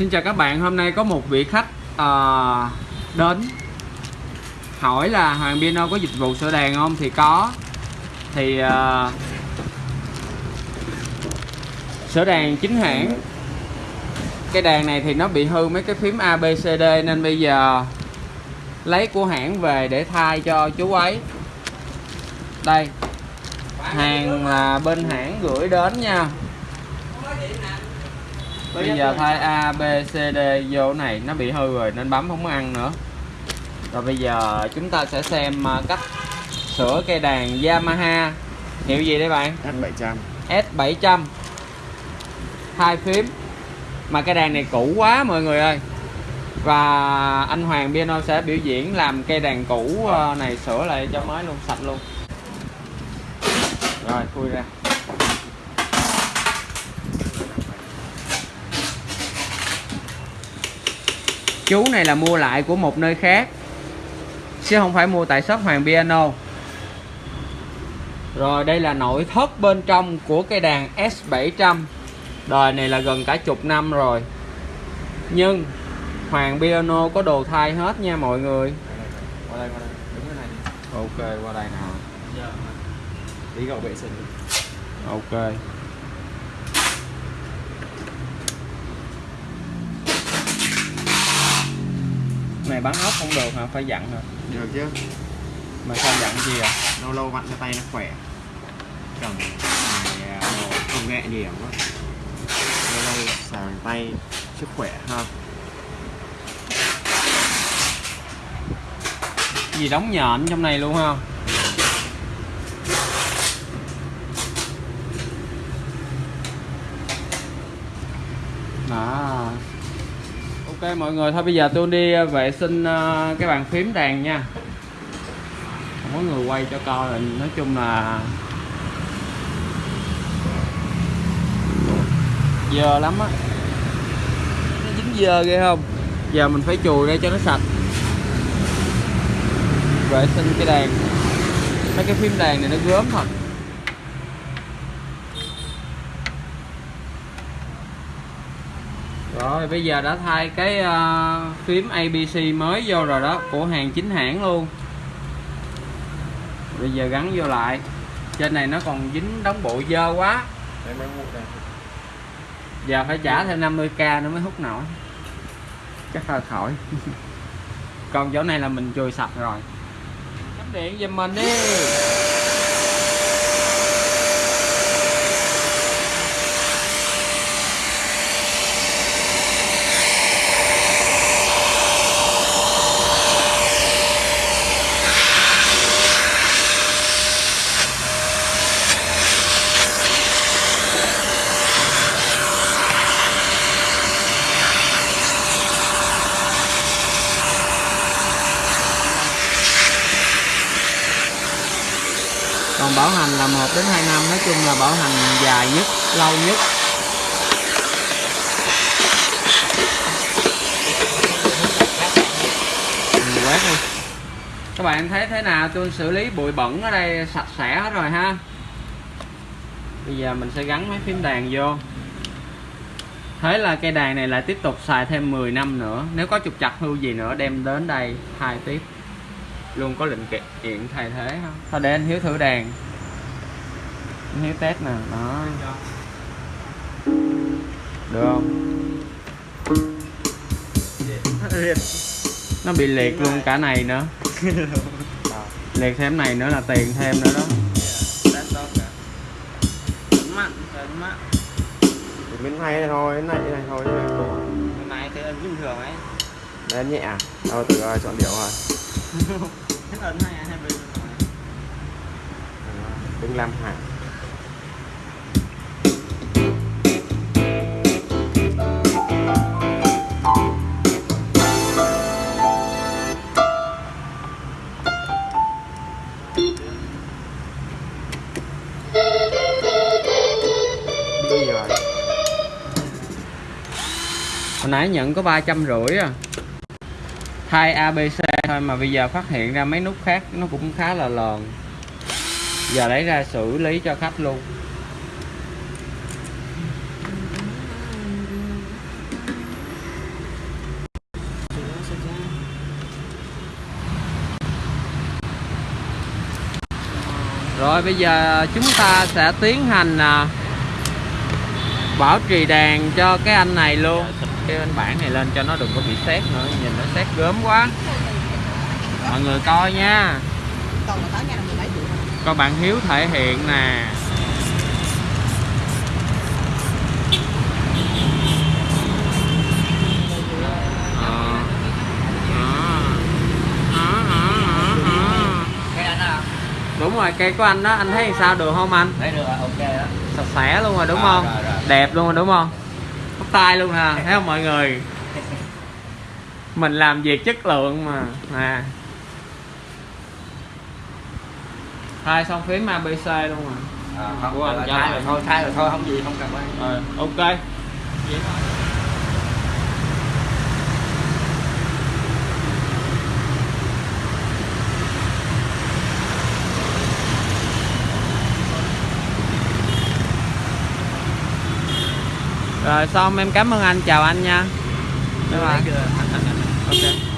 Xin chào các bạn, hôm nay có một vị khách ờ, đến hỏi là Hoàng Piano có dịch vụ sửa đèn không? Thì có. Thì ờ, sửa đèn chính hãng. Cái đèn này thì nó bị hư mấy cái phím ABCD nên bây giờ lấy của hãng về để thay cho chú ấy. Đây Hàng là bên hãng gửi đến nha bây giờ thay A B C D vô này nó bị hư rồi nên bấm không có ăn nữa. Rồi bây giờ chúng ta sẽ xem à, cách sửa cây đàn Yamaha. Hiệu gì đây bạn? S700 S700 hai phím. Mà cây đàn này cũ quá mọi người ơi. Và anh Hoàng Piano sẽ biểu diễn làm cây đàn cũ à, này sửa lại cho mới luôn sạch luôn. Rồi khui ra chú này là mua lại của một nơi khác chứ không phải mua tại shop Hoàng Piano. Rồi đây là nội thất bên trong của cây đàn S700 đời này là gần cả chục năm rồi. Nhưng Hoàng Piano có đồ thay hết nha mọi người. Qua đây, qua đây. Đứng cái này đi. Ok qua đây nào. Tí gậu vệ sinh ok này bán ốc không được hả? Phải dặn hả? Được chứ. Mà sao dặn gì à Lâu lâu vặn cho tay nó khỏe. Cầm này công nghệ nhiều quá Lâu lâu xài bằng tay sức khỏe ha. Gì đóng nhện trong này luôn không đó ok, mọi người, thôi bây giờ tôi đi ờ, vệ sinh ờ, cái bàn phím đàn nha. Không có người quay cho coi rồi nói chung là dơ lắm á. Nó dính dơ ghê không? Giờ mình phải chùi ra cho nó sạch. Vệ sinh cái đàn. Mấy cái phím đàn này nó gớm thật. Rồi bây giờ đã thay cái uh, phím ABC mới vô rồi đó của hàng chính hãng luôn. Bây giờ gắn vô lại. Trên này nó còn dính đóng bộ dơ quá. Giờ phải trả thêm 50k nữa mới hút nổi. Chắc là khỏi. Còn chỗ này là mình chùi sạch rồi. Cắm điện giùm mình đi còn bảo hành là 1 đến 2 năm nói chung là bảo hành dài nhất lâu nhất. Ừ, quét đi các bạn thấy thế nào? Tôi xử lý bụi bẩn ở đây sạch sẽ hết rồi ha. Bây giờ mình sẽ gắn mấy phím đàn vô. Thế là cây đàn này lại tiếp tục xài thêm 10 năm nữa. Nếu có trục chặt hư gì nữa đem đến đây thay tiếp luôn có linh kiện thay thế không? Thôi để anh hiếu thử đàn. Anh hiếu test nè đó. Được không? Nó bị liệt luôn cả này nữa. Liệt thêm này nữa là tiền thêm nữa đó. Thì bên này thôi, cái này này thôi nay thấy ấn bình thường ấy. Đấy nhẹ à? Đâu từ chọn điệu rồi Thích ấn hay hay bình thường Đừng làm hả Đi hồi nãy nhận có ba trăm rưỡi à thay ABC thôi, mà bây giờ phát hiện ra mấy nút khác nó cũng khá là lòn. Giờ lấy ra xử lý cho khách luôn. Rồi, bây giờ chúng ta sẽ tiến hành à, bảo trì đèn cho cái anh này luôn cái anh bản này lên cho nó đừng có bị xét nữa nhìn nó xét gớm quá. Mọi người coi nha. Còn là tới nhà là 17 triệu coi bạn hiếu thể hiện nè. Đúng rồi cây của anh đó anh thấy sao? Được không anh? Thấy được ok đó sạch sẽ luôn rồi đúng không? rồi, rồi. đẹp luôn rồi đúng không bắt tay luôn nè thấy không mọi người? Mình làm việc chất lượng mà nè. Thay xong phím abc luôn mà à, không Của anh lại. rồi thôi thay rồi thôi không gì không cần quan rồi ok rồi xong em cảm ơn anh. Chào anh nha. Bye bye. ok